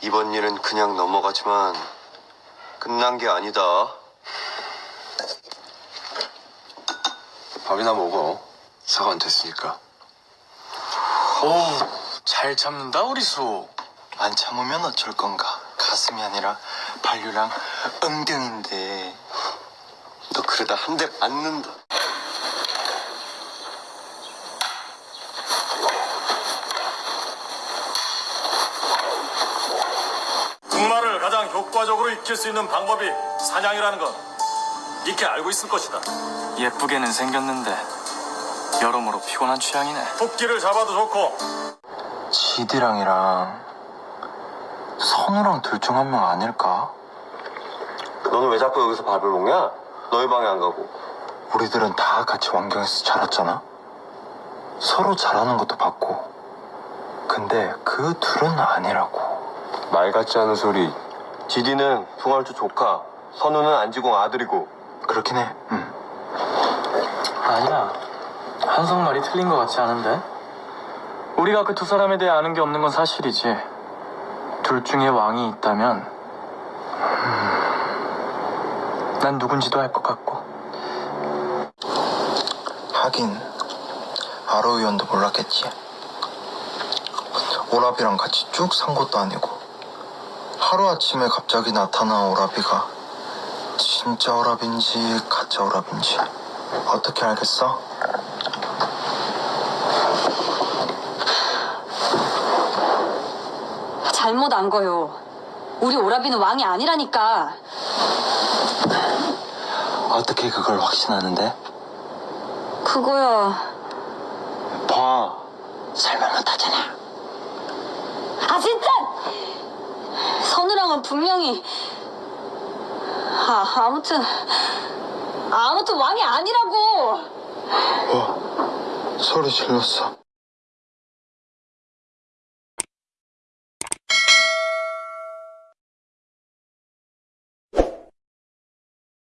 이번 일은 그냥 넘어가지만 끝난 게 아니다. 밥이나 먹어. 사과 안 됐으니까. 오, 잘 참는다 우리 수. 안 참으면 어쩔 건가? 가슴이 아니라 반류랑 엉덩인데. 너 그러다 한 대 맞는다. 군마를 가장 효과적으로 익힐 수 있는 방법이 사냥이라는 건 익히 알고 있을 것이다. 예쁘게는 생겼는데 여러모로 피곤한 취향이네. 토끼를 잡아도 좋고 지디랑이랑 선우랑 둘 중 한 명 아닐까? 너는 왜 자꾸 여기서 밥을 먹냐? 너희 방에 안 가고. 우리들은 다 같이 왕경에서 자랐잖아. 서로 잘하는 것도 봤고. 근데 그 둘은 아니라고. 말 같지 않은 소리. 지디는 풍할주 조카, 선우는 안지공 아들이고. 그렇긴 해. 응. 아니야. 한성 말이 틀린 것 같지 않은데? 우리가 그 두 사람에 대해 아는 게 없는 건 사실이지. 둘 중에 왕이 있다면, 음, 난 누군지도 알 것 같고. 하긴 아로 의원도 몰랐겠지 오라비랑 같이 쭉 산 것도 아니고 하루아침에 갑자기 나타난 오라비가 진짜 오라비인지 가짜 오라비인지 어떻게 알겠어? 잘못 안 거요. 우리 오라비는 왕이 아니라니까. 어떻게 그걸 확신하는데? 그거야. 봐. 설명 못하잖아. 아 진짜! 선우랑은 분명히 아 아무튼 아무튼 왕이 아니라고. 와 소리 질렀어